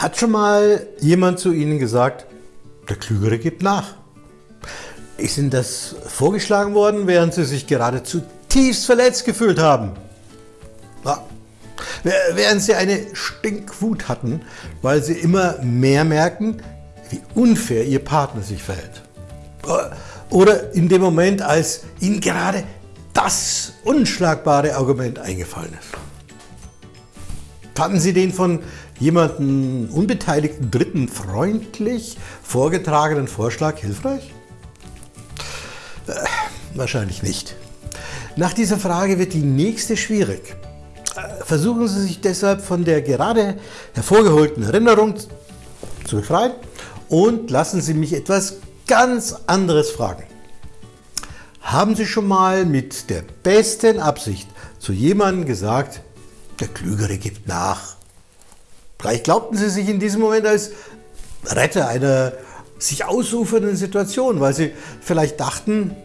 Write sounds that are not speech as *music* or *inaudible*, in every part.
Hat schon mal jemand zu Ihnen gesagt, der Klügere gibt nach? Ist Ihnen das vorgeschlagen worden, während Sie sich gerade zutiefst verletzt gefühlt haben? Ja. Während Sie eine Stinkwut hatten, weil Sie immer mehr merken, wie unfair Ihr Partner sich verhält. Oder in dem Moment, als Ihnen gerade das unschlagbare Argument eingefallen ist. Fanden Sie den von jemandem unbeteiligten Dritten freundlich vorgetragenen Vorschlag hilfreich? Äh, wahrscheinlich nicht. Nach dieser Frage wird die nächste schwierig. Äh, versuchen Sie sich deshalb von der gerade hervorgeholten Erinnerung zu befreien und lassen Sie mich etwas ganz anderes fragen. Haben Sie schon mal mit der besten Absicht zu jemandem gesagt, der Klügere gibt nach? Vielleicht glaubten Sie sich in diesem Moment als Retter einer sich ausufernden Situation, weil Sie vielleicht dachten,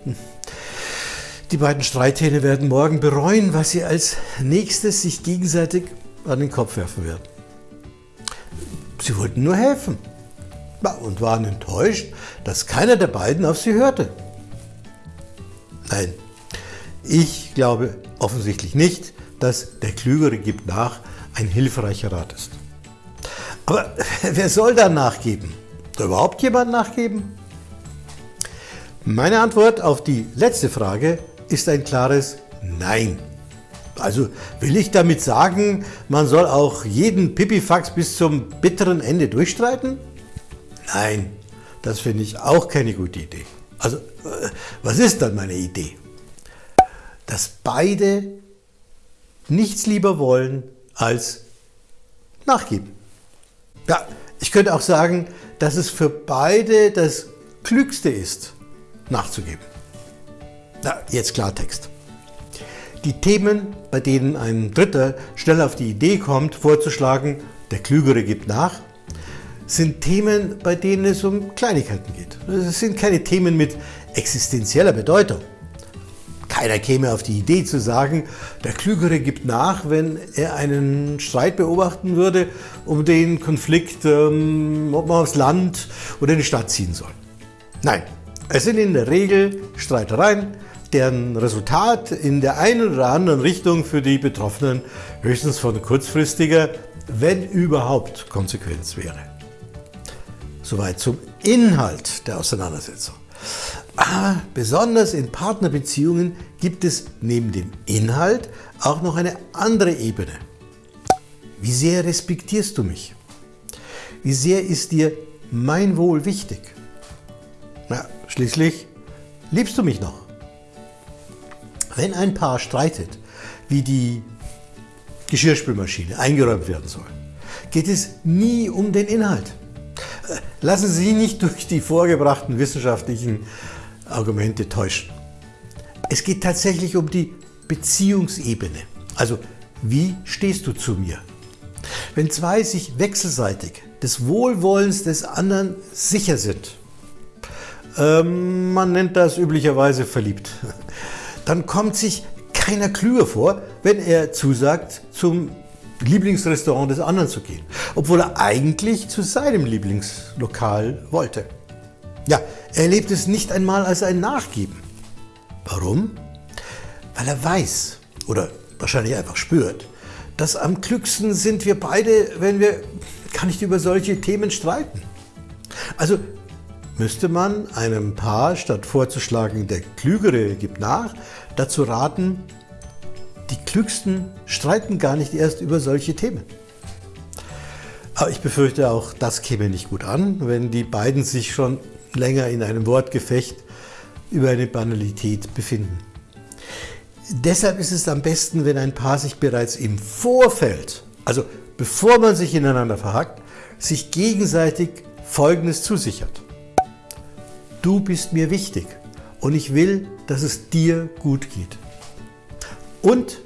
die beiden Streithähne werden morgen bereuen, was sie als nächstes sich gegenseitig an den Kopf werfen werden. Sie wollten nur helfen und waren enttäuscht, dass keiner der beiden auf sie hörte. Nein, ich glaube offensichtlich nicht, dass der Klügere gibt nach ein hilfreicher Rat ist. Aber *laughs* wer soll da nachgeben? Soll überhaupt jemand nachgeben? Meine Antwort auf die letzte Frage ist ein klares Nein. Also will ich damit sagen, man soll auch jeden Pipifax bis zum bitteren Ende durchstreiten? Nein, das finde ich auch keine gute Idee. Also, äh, was ist dann meine Idee? Dass beide nichts lieber wollen als nachgeben. Ja, ich könnte auch sagen, dass es für beide das Klügste ist, nachzugeben. Na, jetzt Klartext. Die Themen, bei denen ein Dritter schnell auf die Idee kommt, vorzuschlagen, der Klügere gibt nach, sind Themen, bei denen es um Kleinigkeiten geht. Es sind keine Themen mit existenzieller Bedeutung. Keiner käme auf die Idee zu sagen, der Klügere gibt nach, wenn er einen Streit beobachten würde, um den Konflikt, ähm, ob man aufs Land oder in die Stadt ziehen soll. Nein, es sind in der Regel Streitereien, deren Resultat in der einen oder anderen Richtung für die Betroffenen höchstens von kurzfristiger, wenn überhaupt, Konsequenz wäre. Soweit zum Inhalt der Auseinandersetzung. Aber besonders in Partnerbeziehungen gibt es neben dem Inhalt auch noch eine andere Ebene. Wie sehr respektierst du mich? Wie sehr ist dir mein Wohl wichtig? Na, schließlich liebst du mich noch. Wenn ein Paar streitet, wie die Geschirrspülmaschine eingeräumt werden soll, geht es nie um den Inhalt. Lassen Sie nicht durch die vorgebrachten wissenschaftlichen Argumente täuschen. Es geht tatsächlich um die Beziehungsebene. Also, wie stehst du zu mir? Wenn zwei sich wechselseitig des Wohlwollens des anderen sicher sind, ähm, man nennt das üblicherweise verliebt, *laughs* dann kommt sich keiner klüger vor, wenn er zusagt, zum Lieblingsrestaurant des anderen zu gehen, obwohl er eigentlich zu seinem Lieblingslokal wollte. Ja, er erlebt es nicht einmal als ein Nachgeben. Warum? Weil er weiß oder wahrscheinlich einfach spürt, dass am klügsten sind wir beide, wenn wir gar nicht über solche Themen streiten. Also müsste man einem Paar, statt vorzuschlagen, der Klügere gibt nach, dazu raten, die Klügsten streiten gar nicht erst über solche Themen. Aber ich befürchte auch, das käme nicht gut an, wenn die beiden sich schon länger in einem Wortgefecht über eine Banalität befinden. Deshalb ist es am besten, wenn ein Paar sich bereits im Vorfeld, also bevor man sich ineinander verhackt, sich gegenseitig Folgendes zusichert. Du bist mir wichtig und ich will, dass es dir gut geht. Und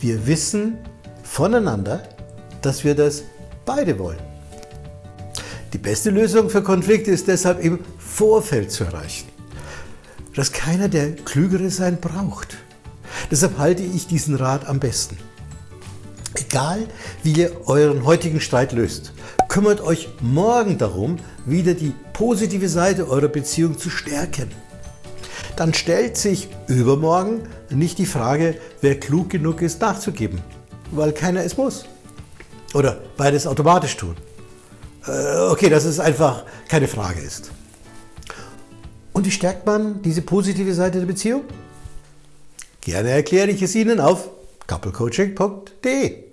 wir wissen voneinander, dass wir das beide wollen. Die beste Lösung für Konflikte ist deshalb im Vorfeld zu erreichen. Dass keiner der Klügere sein braucht. Deshalb halte ich diesen Rat am besten. Egal, wie ihr euren heutigen Streit löst, kümmert euch morgen darum, wieder die positive Seite eurer Beziehung zu stärken. Dann stellt sich übermorgen nicht die Frage, wer klug genug ist nachzugeben, weil keiner es muss. Oder beides automatisch tun. Äh, okay, dass es einfach keine Frage ist. Und wie stärkt man diese positive Seite der Beziehung? Gerne erkläre ich es Ihnen auf couplecoaching.de.